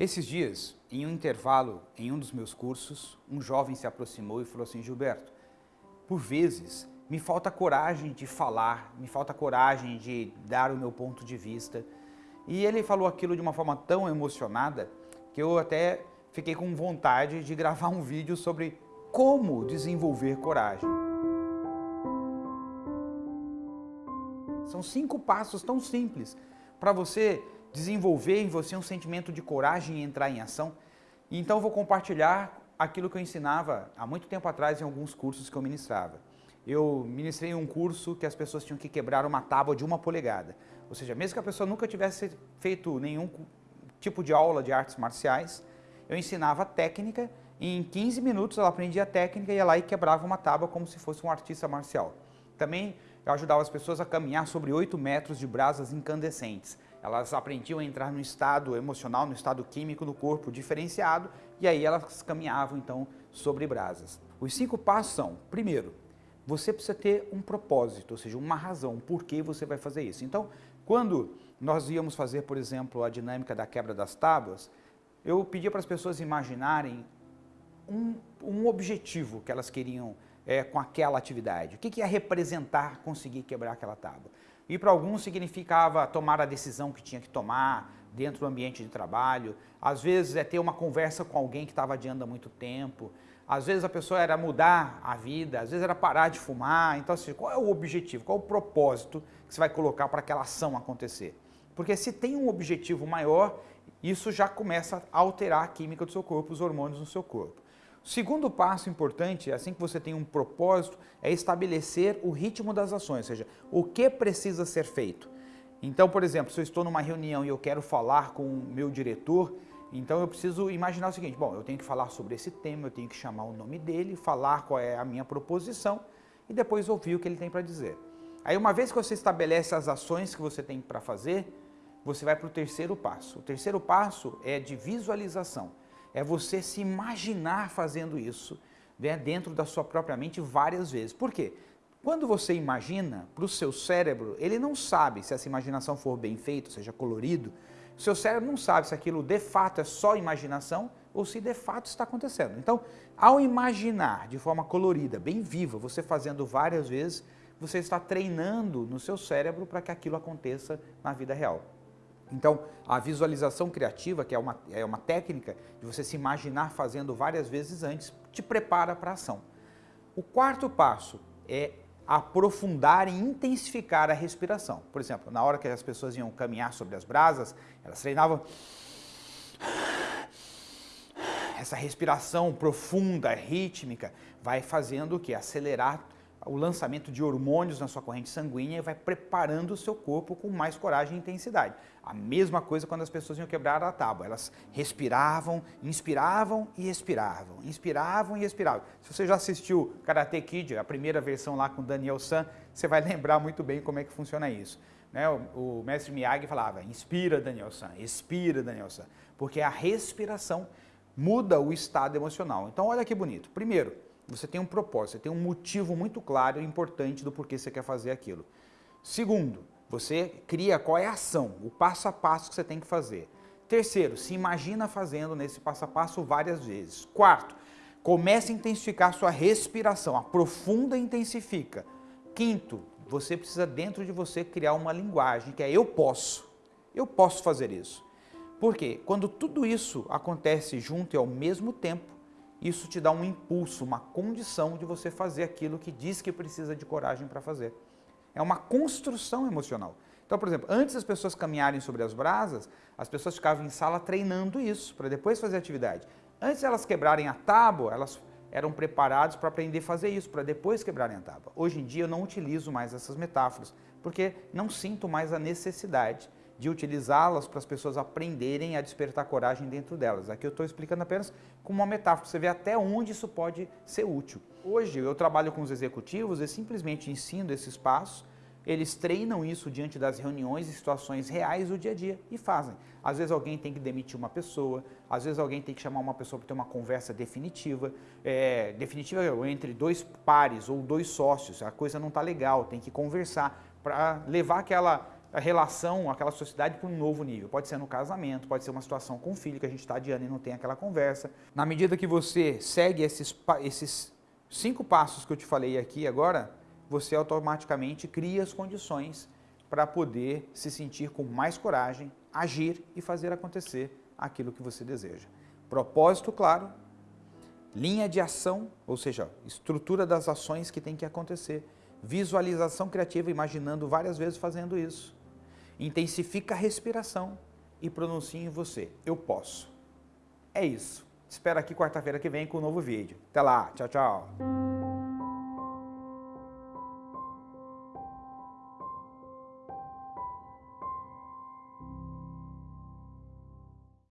Esses dias, em um intervalo em um dos meus cursos, um jovem se aproximou e falou assim, Gilberto, por vezes me falta coragem de falar, me falta coragem de dar o meu ponto de vista. E ele falou aquilo de uma forma tão emocionada que eu até fiquei com vontade de gravar um vídeo sobre como desenvolver coragem. São cinco passos tão simples para você desenvolver em você um sentimento de coragem e entrar em ação. Então eu vou compartilhar aquilo que eu ensinava há muito tempo atrás em alguns cursos que eu ministrava. Eu ministrei um curso que as pessoas tinham que quebrar uma tábua de uma polegada. Ou seja, mesmo que a pessoa nunca tivesse feito nenhum tipo de aula de artes marciais, eu ensinava técnica e em 15 minutos ela aprendia a técnica e ia lá e quebrava uma tábua como se fosse um artista marcial. Também eu ajudava as pessoas a caminhar sobre 8 metros de brasas incandescentes. Elas aprendiam a entrar no estado emocional, no estado químico do corpo diferenciado e aí elas caminhavam então sobre brasas. Os cinco passos são, primeiro, você precisa ter um propósito, ou seja, uma razão, por que você vai fazer isso. Então, quando nós íamos fazer, por exemplo, a dinâmica da quebra das tábuas, eu pedia para as pessoas imaginarem um, um objetivo que elas queriam é, com aquela atividade. O que, que ia representar conseguir quebrar aquela tábua? E para alguns significava tomar a decisão que tinha que tomar dentro do ambiente de trabalho, às vezes é ter uma conversa com alguém que estava adiando há muito tempo, às vezes a pessoa era mudar a vida, às vezes era parar de fumar, então assim, qual é o objetivo, qual é o propósito que você vai colocar para aquela ação acontecer? Porque se tem um objetivo maior, isso já começa a alterar a química do seu corpo, os hormônios no seu corpo. Segundo passo importante, assim que você tem um propósito, é estabelecer o ritmo das ações, ou seja, o que precisa ser feito. Então, por exemplo, se eu estou numa reunião e eu quero falar com o meu diretor, então eu preciso imaginar o seguinte, bom, eu tenho que falar sobre esse tema, eu tenho que chamar o nome dele, falar qual é a minha proposição e depois ouvir o que ele tem para dizer. Aí uma vez que você estabelece as ações que você tem para fazer, você vai para o terceiro passo. O terceiro passo é de visualização é você se imaginar fazendo isso né, dentro da sua própria mente várias vezes. Por quê? Quando você imagina, para o seu cérebro, ele não sabe se essa imaginação for bem feita, seja colorido, o seu cérebro não sabe se aquilo de fato é só imaginação ou se de fato está acontecendo. Então, ao imaginar de forma colorida, bem viva, você fazendo várias vezes, você está treinando no seu cérebro para que aquilo aconteça na vida real. Então, a visualização criativa, que é uma, é uma técnica de você se imaginar fazendo várias vezes antes, te prepara para a ação. O quarto passo é aprofundar e intensificar a respiração. Por exemplo, na hora que as pessoas iam caminhar sobre as brasas, elas treinavam essa respiração profunda, rítmica, vai fazendo o que? Acelerar o lançamento de hormônios na sua corrente sanguínea e vai preparando o seu corpo com mais coragem e intensidade. A mesma coisa quando as pessoas iam quebrar a tábua. Elas respiravam, inspiravam e expiravam, inspiravam e expiravam. Se você já assistiu Karate Kid, a primeira versão lá com Daniel San, você vai lembrar muito bem como é que funciona isso. Né? O, o mestre Miyagi falava, inspira Daniel San, expira Daniel San, porque a respiração muda o estado emocional. Então olha que bonito. Primeiro, você tem um propósito, você tem um motivo muito claro e importante do porquê você quer fazer aquilo. Segundo, você cria qual é a ação, o passo a passo que você tem que fazer. Terceiro, se imagina fazendo nesse passo a passo várias vezes. Quarto, comece a intensificar sua respiração, aprofunda e intensifica. Quinto, você precisa dentro de você criar uma linguagem que é eu posso. Eu posso fazer isso. Por quê? Quando tudo isso acontece junto e ao mesmo tempo, isso te dá um impulso, uma condição de você fazer aquilo que diz que precisa de coragem para fazer. É uma construção emocional. Então, por exemplo, antes das pessoas caminharem sobre as brasas, as pessoas ficavam em sala treinando isso, para depois fazer atividade. Antes de elas quebrarem a tábua, elas eram preparadas para aprender a fazer isso, para depois quebrarem a tábua. Hoje em dia eu não utilizo mais essas metáforas, porque não sinto mais a necessidade de utilizá-las para as pessoas aprenderem a despertar coragem dentro delas. Aqui eu estou explicando apenas como uma metáfora, você vê até onde isso pode ser útil. Hoje eu trabalho com os executivos e simplesmente ensino esses passos, eles treinam isso diante das reuniões e situações reais do dia a dia e fazem. Às vezes alguém tem que demitir uma pessoa, às vezes alguém tem que chamar uma pessoa para ter uma conversa definitiva, é, definitiva entre dois pares ou dois sócios, a coisa não está legal, tem que conversar para levar aquela relação, aquela sociedade para um novo nível. Pode ser no casamento, pode ser uma situação com o filho que a gente está adiando e não tem aquela conversa. Na medida que você segue esses, esses cinco passos que eu te falei aqui agora, você automaticamente cria as condições para poder se sentir com mais coragem, agir e fazer acontecer aquilo que você deseja. Propósito claro, linha de ação, ou seja, estrutura das ações que tem que acontecer, visualização criativa, imaginando várias vezes fazendo isso. Intensifica a respiração e pronuncie em você, eu posso. É isso. Espero aqui quarta-feira que vem com um novo vídeo. Até lá, tchau, tchau.